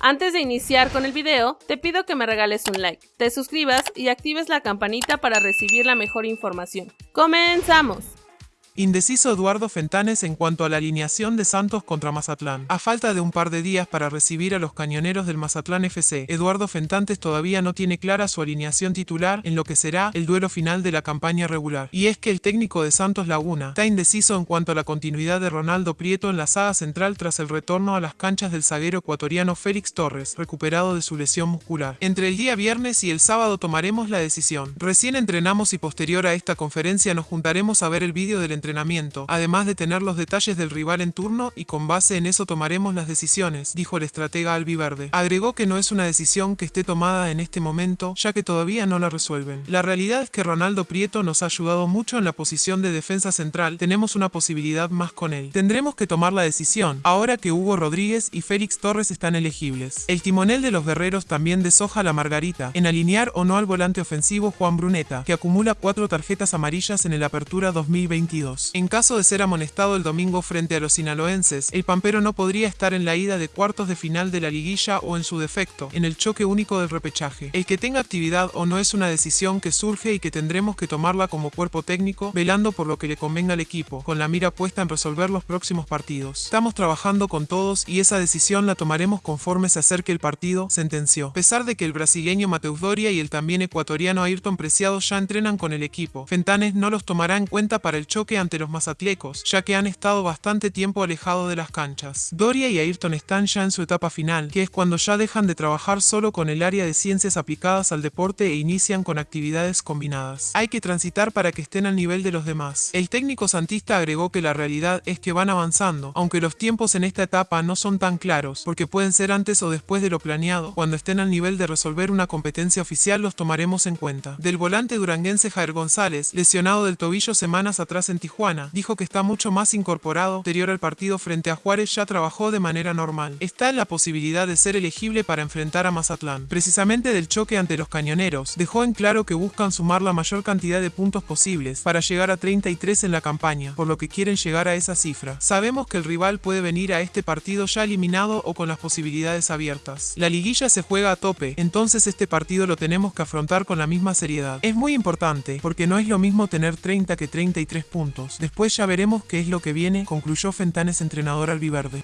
Antes de iniciar con el video, te pido que me regales un like, te suscribas y actives la campanita para recibir la mejor información. ¡Comenzamos! Indeciso Eduardo Fentanes en cuanto a la alineación de Santos contra Mazatlán. A falta de un par de días para recibir a los cañoneros del Mazatlán FC, Eduardo Fentanes todavía no tiene clara su alineación titular en lo que será el duelo final de la campaña regular. Y es que el técnico de Santos Laguna está indeciso en cuanto a la continuidad de Ronaldo Prieto en la saga central tras el retorno a las canchas del zaguero ecuatoriano Félix Torres, recuperado de su lesión muscular. Entre el día viernes y el sábado tomaremos la decisión. Recién entrenamos y posterior a esta conferencia nos juntaremos a ver el vídeo del entrenamiento entrenamiento, además de tener los detalles del rival en turno y con base en eso tomaremos las decisiones, dijo el estratega albiverde. Agregó que no es una decisión que esté tomada en este momento, ya que todavía no la resuelven. La realidad es que Ronaldo Prieto nos ha ayudado mucho en la posición de defensa central, tenemos una posibilidad más con él. Tendremos que tomar la decisión, ahora que Hugo Rodríguez y Félix Torres están elegibles. El timonel de los guerreros también deshoja la margarita, en alinear o no al volante ofensivo Juan Bruneta, que acumula cuatro tarjetas amarillas en el Apertura 2022. En caso de ser amonestado el domingo frente a los sinaloenses, el Pampero no podría estar en la ida de cuartos de final de la liguilla o en su defecto, en el choque único del repechaje. El que tenga actividad o no es una decisión que surge y que tendremos que tomarla como cuerpo técnico, velando por lo que le convenga al equipo, con la mira puesta en resolver los próximos partidos. Estamos trabajando con todos y esa decisión la tomaremos conforme se acerque el partido, sentenció. A pesar de que el brasileño Mateus Doria y el también ecuatoriano Ayrton Preciado ya entrenan con el equipo, Fentanes no los tomará en cuenta para el choque ante los mazatlecos, ya que han estado bastante tiempo alejados de las canchas. Doria y Ayrton están ya en su etapa final, que es cuando ya dejan de trabajar solo con el área de ciencias aplicadas al deporte e inician con actividades combinadas. Hay que transitar para que estén al nivel de los demás. El técnico santista agregó que la realidad es que van avanzando, aunque los tiempos en esta etapa no son tan claros, porque pueden ser antes o después de lo planeado. Cuando estén al nivel de resolver una competencia oficial los tomaremos en cuenta. Del volante duranguense Jair González, lesionado del tobillo semanas atrás en Tijuana, Juana, dijo que está mucho más incorporado, anterior al partido frente a Juárez ya trabajó de manera normal. Está en la posibilidad de ser elegible para enfrentar a Mazatlán. Precisamente del choque ante los cañoneros, dejó en claro que buscan sumar la mayor cantidad de puntos posibles para llegar a 33 en la campaña, por lo que quieren llegar a esa cifra. Sabemos que el rival puede venir a este partido ya eliminado o con las posibilidades abiertas. La liguilla se juega a tope, entonces este partido lo tenemos que afrontar con la misma seriedad. Es muy importante, porque no es lo mismo tener 30 que 33 puntos. Después ya veremos qué es lo que viene, concluyó Fentanes entrenador albiverde.